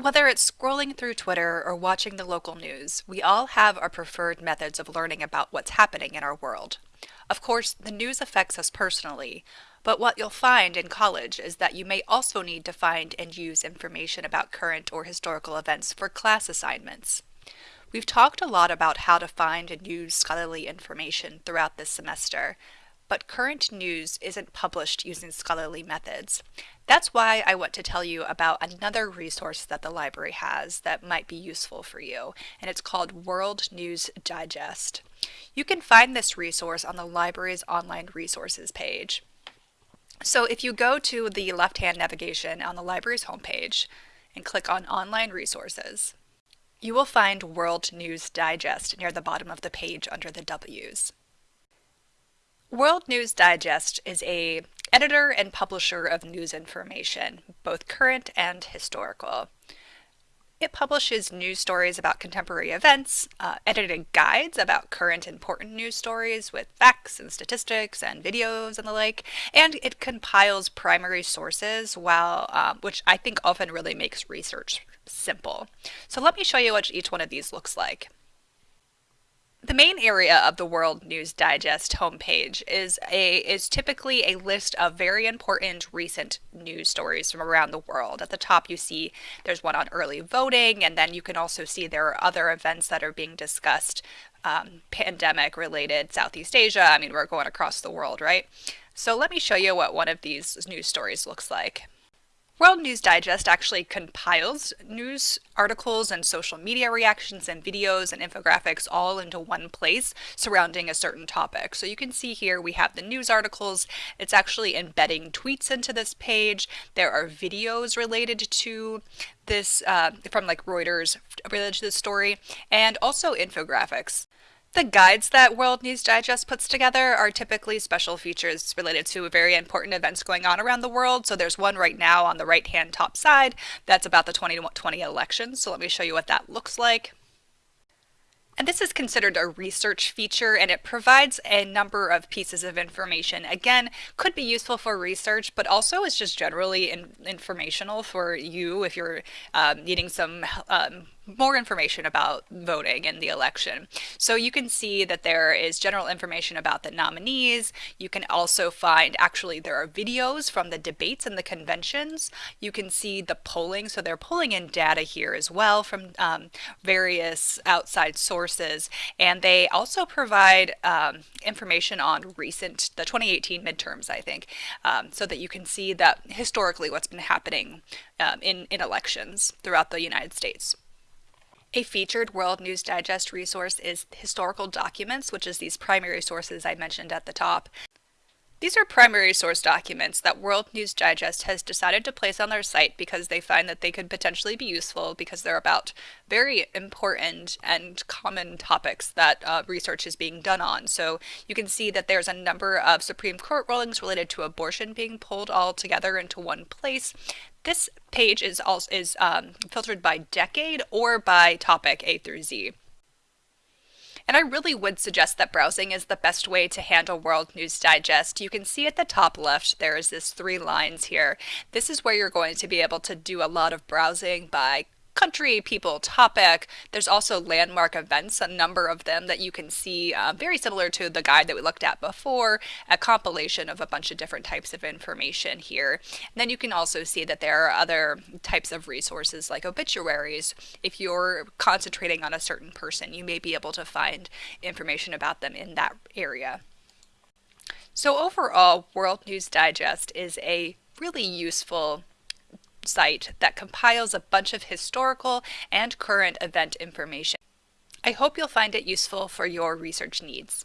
Whether it's scrolling through Twitter or watching the local news, we all have our preferred methods of learning about what's happening in our world. Of course, the news affects us personally, but what you'll find in college is that you may also need to find and use information about current or historical events for class assignments. We've talked a lot about how to find and use scholarly information throughout this semester, but current news isn't published using scholarly methods. That's why I want to tell you about another resource that the library has that might be useful for you, and it's called World News Digest. You can find this resource on the library's online resources page. So if you go to the left-hand navigation on the library's homepage and click on Online Resources, you will find World News Digest near the bottom of the page under the W's. World News Digest is a editor and publisher of news information, both current and historical. It publishes news stories about contemporary events, uh, edited guides about current important news stories with facts and statistics and videos and the like, and it compiles primary sources, while um, which I think often really makes research simple. So let me show you what each one of these looks like. The main area of the World News Digest homepage is a is typically a list of very important recent news stories from around the world. At the top you see there's one on early voting and then you can also see there are other events that are being discussed um, pandemic related Southeast Asia. I mean we're going across the world, right? So let me show you what one of these news stories looks like. World News Digest actually compiles news articles and social media reactions and videos and infographics all into one place surrounding a certain topic. So you can see here we have the news articles. It's actually embedding tweets into this page. There are videos related to this uh, from like Reuters related to this story and also infographics. The guides that World News Digest puts together are typically special features related to very important events going on around the world. So there's one right now on the right hand top side that's about the 2020 election. So let me show you what that looks like. And this is considered a research feature and it provides a number of pieces of information. Again, could be useful for research, but also is just generally in informational for you if you're um, needing some um, more information about voting in the election. So you can see that there is general information about the nominees. You can also find actually there are videos from the debates and the conventions. You can see the polling. So they're pulling in data here as well from um, various outside sources. And they also provide um, information on recent, the 2018 midterms, I think, um, so that you can see that historically what's been happening um, in, in elections throughout the United States. A featured World News Digest resource is historical documents, which is these primary sources I mentioned at the top. These are primary source documents that World News Digest has decided to place on their site because they find that they could potentially be useful because they're about very important and common topics that uh, research is being done on. So you can see that there's a number of Supreme Court rulings related to abortion being pulled all together into one place. This page is also is um, filtered by decade or by topic A through Z. And I really would suggest that browsing is the best way to handle World News Digest. You can see at the top left there is this three lines here. This is where you're going to be able to do a lot of browsing by country, people, topic. There's also landmark events, a number of them that you can see, uh, very similar to the guide that we looked at before, a compilation of a bunch of different types of information here. And then you can also see that there are other types of resources like obituaries. If you're concentrating on a certain person, you may be able to find information about them in that area. So overall, World News Digest is a really useful site that compiles a bunch of historical and current event information. I hope you'll find it useful for your research needs.